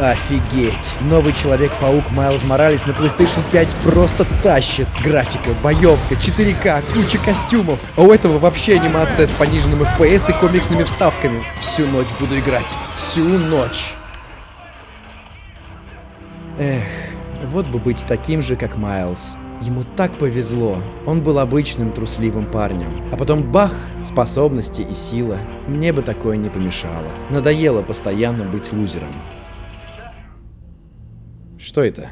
Офигеть! Новый Человек-паук Майлз Моралес на PlayStation 5 просто тащит. Графика, боевка, 4К, куча костюмов. А у этого вообще анимация с пониженным FPS и комиксными вставками. Всю ночь буду играть. Всю ночь. Эх, вот бы быть таким же, как Майлз. Ему так повезло. Он был обычным трусливым парнем. А потом бах, способности и сила. Мне бы такое не помешало. Надоело постоянно быть лузером. Что это?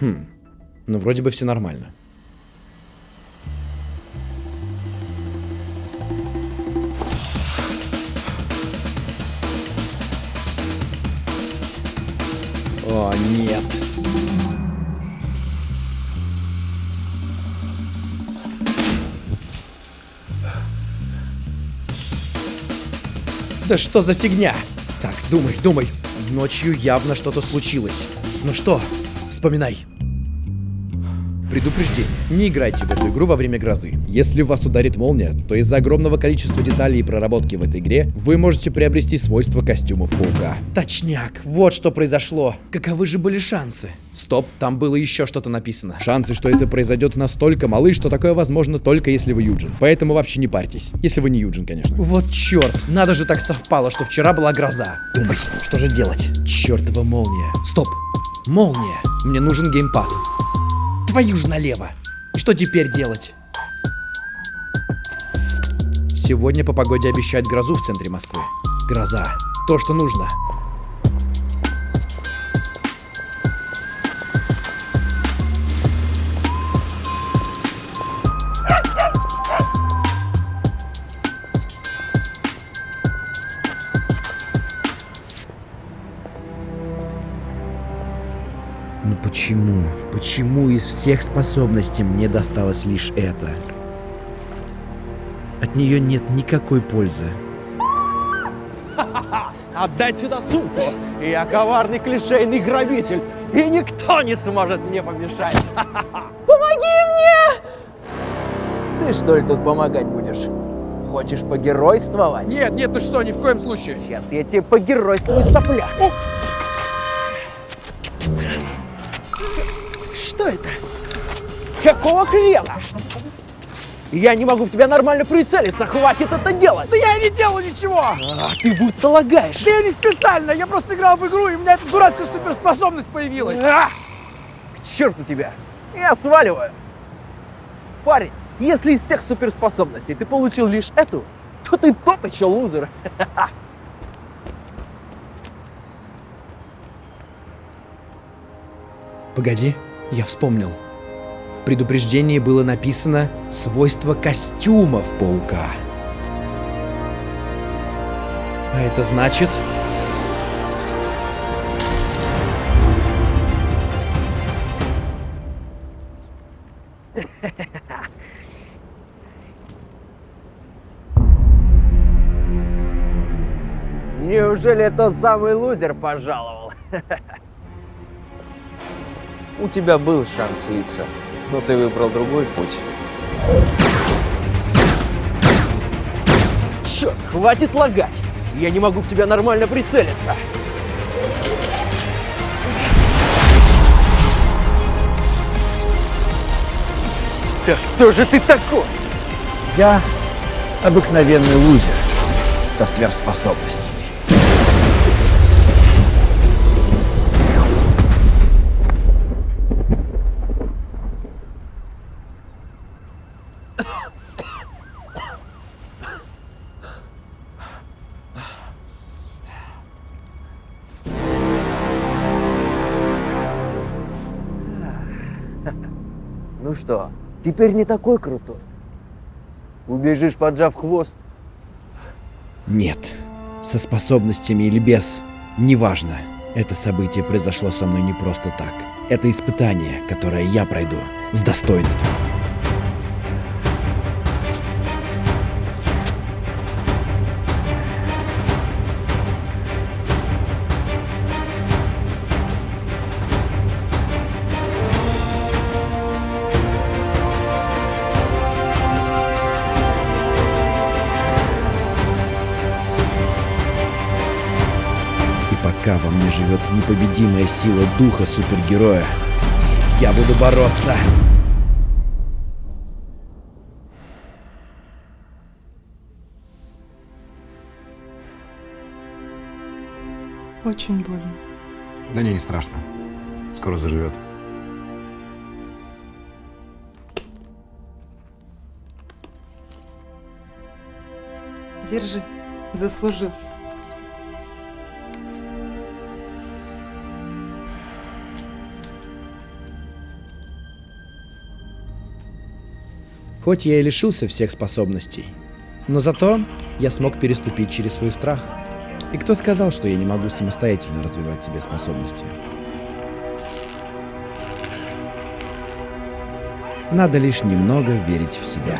Хм, ну вроде бы все нормально. О, нет. Да что за фигня? Так, думай, думай. Ночью явно что-то случилось. Ну что, вспоминай. Предупреждение. Не играйте в эту игру во время грозы. Если вас ударит молния, то из-за огромного количества деталей и проработки в этой игре вы можете приобрести свойства костюмов паука. Точняк, вот что произошло. Каковы же были шансы? Стоп, там было еще что-то написано. Шансы, что это произойдет настолько малы, что такое возможно только если вы Юджин. Поэтому вообще не парьтесь. Если вы не Юджин, конечно. Вот черт, надо же так совпало, что вчера была гроза. Думай, что же делать? Чертова молния. Стоп, молния. Мне нужен геймпад. Твою ж налево. Что теперь делать? Сегодня по погоде обещают грозу в центре Москвы. Гроза. То, что нужно. Почему? Почему из всех способностей мне досталось лишь это? От нее нет никакой пользы. Отдай сюда сумку! Я коварный клишейный грабитель, и никто не сможет мне помешать! Помоги мне! Ты что ли тут помогать будешь? Хочешь погеройствовать? Нет, нет, ты что, ни в коем случае. Сейчас я тебе погеройствую, сопля! Что Какого хрена? Я не могу в тебя нормально прицелиться, хватит это делать! Да я не делал ничего! А, ты будто лагаешь! Да я не специально, я просто играл в игру, и у меня эта дурацкая суперспособность появилась. А! К черту тебя! Я сваливаю! Парень, если из всех суперспособностей ты получил лишь эту, то ты тот еще лузер. Погоди, я вспомнил. В предупреждении было написано свойства костюмов паука. А это значит... Неужели тот самый лузер пожаловал? У тебя был шанс слиться, но ты выбрал другой путь. Черт, хватит лагать! Я не могу в тебя нормально прицелиться. Да кто же ты такой? Я обыкновенный лузер со сверхспособностями. Ну что, теперь не такой крутой? Убежишь, поджав хвост? Нет, со способностями или без, Неважно, это событие произошло со мной не просто так. Это испытание, которое я пройду с достоинством. Пока во мне живет непобедимая сила духа супергероя, я буду бороться. Очень больно. Да не, не страшно. Скоро заживет. Держи. Заслужил. Хоть я и лишился всех способностей, но зато я смог переступить через свой страх. И кто сказал, что я не могу самостоятельно развивать себе способности? Надо лишь немного верить в себя.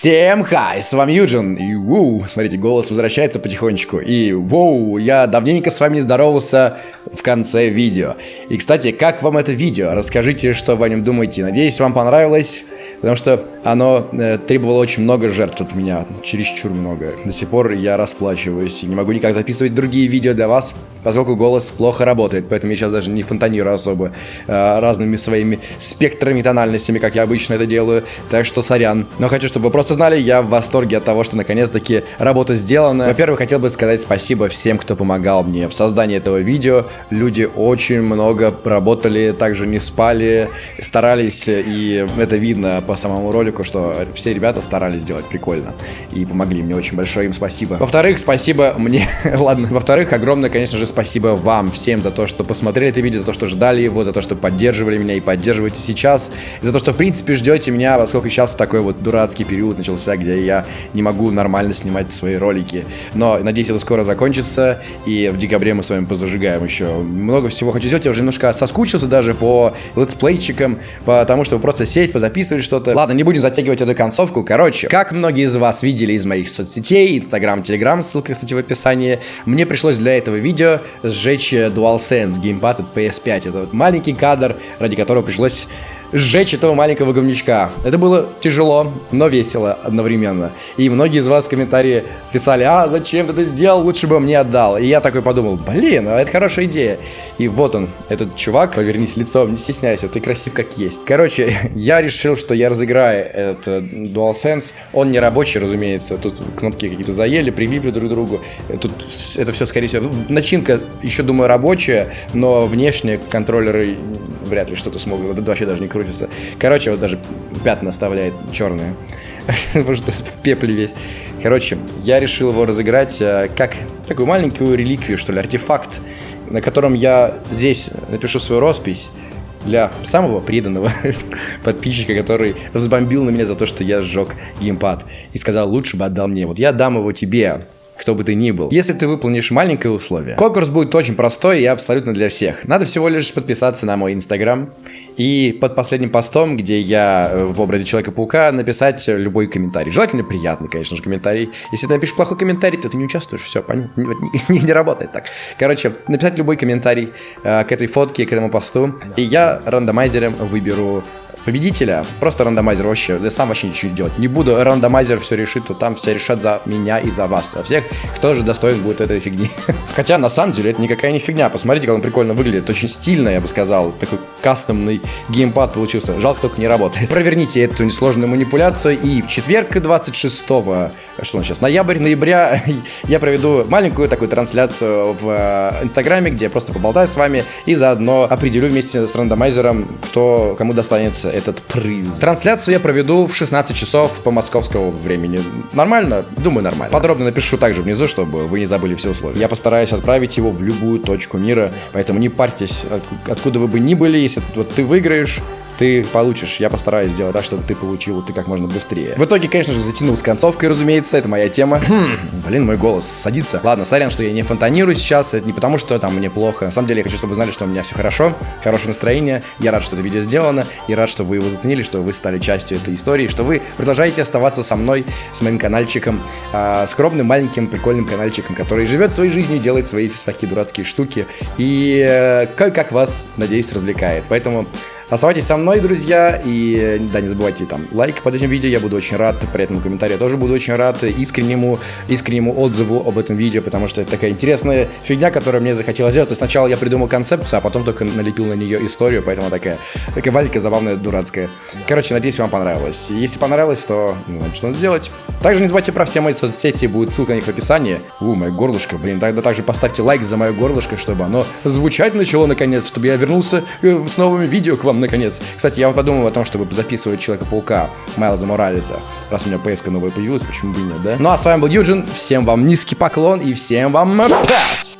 Всем хай, с вами Юджин, и воу, смотрите, голос возвращается потихонечку, и воу, я давненько с вами не здоровался в конце видео. И, кстати, как вам это видео? Расскажите, что вы о нем думаете, надеюсь, вам понравилось, потому что оно э, требовало очень много жертв от меня, чересчур много. До сих пор я расплачиваюсь и не могу никак записывать другие видео для вас, поскольку голос плохо работает, поэтому я сейчас даже не фонтанирую особо э, разными своими спектрами, тональностями, как я обычно это делаю, так что сорян. Но хочу, чтобы вы просто знали, я в восторге от того, что наконец-таки работа сделана. Во-первых, хотел бы сказать спасибо всем, кто помогал мне в создании этого видео. Люди очень много работали, также не спали, старались, и это видно по самому ролику, что все ребята старались сделать прикольно и помогли мне. Очень большое им спасибо. Во-вторых, спасибо мне. Ладно. Во-вторых, огромное, конечно же, спасибо вам всем за то, что посмотрели это видео, за то, что ждали его, за то, что поддерживали меня и поддерживаете сейчас, и за то, что, в принципе, ждете меня, поскольку сейчас такой вот дурацкий период начался, где я не могу нормально снимать свои ролики. Но, надеюсь, это скоро закончится, и в декабре мы с вами позажигаем еще. Много всего хочу сделать, я уже немножко соскучился даже по летсплейчикам, потому что просто сесть, позаписывать что-то. Ладно, не будем затягивать эту концовку. Короче, как многие из вас видели из моих соцсетей, Инстаграм, Телеграм, ссылка, кстати, в описании, мне пришлось для этого видео сжечь DualSense геймпад от PS5. Это вот маленький кадр, ради которого пришлось сжечь этого маленького говнячка. Это было тяжело, но весело одновременно. И многие из вас в комментарии писали, а зачем ты это сделал, лучше бы мне отдал. И я такой подумал, блин, а это хорошая идея. И вот он, этот чувак, повернись лицом, не стесняйся, ты красив как есть. Короче, я решил, что я разыграю этот DualSense. Он не рабочий, разумеется. Тут кнопки какие-то заели, прилипли друг к другу. Тут это все, скорее всего, начинка, еще думаю, рабочая, но внешне контроллеры вряд ли что-то смогут. Это вообще даже не крутится. Короче, вот даже пятна оставляет черные. Потому что в пепле весь. Короче, я решил его разыграть э, как такую маленькую реликвию, что ли, артефакт, на котором я здесь напишу свою роспись для самого преданного подписчика, который взбомбил на меня за то, что я сжег геймпад и сказал, лучше бы отдал мне. Вот я дам его тебе, кто бы ты ни был, если ты выполнишь маленькое условие. Конкурс будет очень простой и абсолютно для всех. Надо всего лишь подписаться на мой инстаграм и под последним постом, где я в образе Человека-паука, написать любой комментарий. Желательно приятный, конечно же, комментарий. Если ты напишешь плохой комментарий, то ты не участвуешь, все, понятно, не, не, не работает так. Короче, написать любой комментарий э, к этой фотке, к этому посту, и я рандомайзером выберу победителя. Просто рандомайзер вообще. Я сам вообще ничего не делать не буду. Рандомайзер все решит, то там все решат за меня и за вас. А всех, кто же достоин будет этой фигни. Хотя, на самом деле, это никакая не фигня. Посмотрите, как он прикольно выглядит. Очень стильно, я бы сказал. Такой кастомный геймпад получился. Жалко, только не работает. Проверните эту несложную манипуляцию. И в четверг, 26 что он сейчас, ноябрь, ноября, я проведу маленькую такую трансляцию в э, Инстаграме, где я просто поболтаю с вами и заодно определю вместе с рандомайзером, кто кому достанется этот приз. Трансляцию я проведу в 16 часов по московскому времени. Нормально? Думаю, нормально. Подробно напишу также внизу, чтобы вы не забыли все условия. Я постараюсь отправить его в любую точку мира, поэтому не парьтесь, от- откуда вы бы ни были, если вот ты выиграешь, ты получишь. Я постараюсь сделать так, чтобы ты получил ты как можно быстрее. В итоге, конечно же, затянул с концовкой, разумеется, это моя тема. Блин, мой голос садится. Ладно, сорян, что я не фонтанирую сейчас, это не потому, что там мне плохо. На самом деле, я хочу, чтобы вы знали, что у меня все хорошо, хорошее настроение. Я рад, что это видео сделано, и рад, что вы его заценили, что вы стали частью этой истории, что вы продолжаете оставаться со мной, с моим каналчиком, а, скромным, маленьким, прикольным каналчиком, который живет своей жизнью, делает свои такие дурацкие штуки, и э, как вас, надеюсь, развлекает. Поэтому Оставайтесь со мной, друзья, и да, не забывайте там лайк под этим видео, я буду очень рад, при этом комментарию тоже буду очень рад, искреннему, искреннему отзыву об этом видео, потому что это такая интересная фигня, которую мне захотелось сделать. То есть сначала я придумал концепцию, а потом только налепил на нее историю, поэтому такая, такая маленькая, забавная, дурацкая. Короче, надеюсь, вам понравилось. Если понравилось, то ну, что надо сделать. Также не забывайте про все мои соцсети, будет ссылка на них в описании. У, мое горлышко, блин, тогда также поставьте лайк за мое горлышко, чтобы оно звучать начало наконец, чтобы я вернулся э, с новыми видео к вам наконец. Кстати, я подумал о том, чтобы записывать Человека-паука Майлза Моралеса. Раз у меня ps новая появилась, почему бы и нет, да? Ну а с вами был Юджин, всем вам низкий поклон и всем вам пять!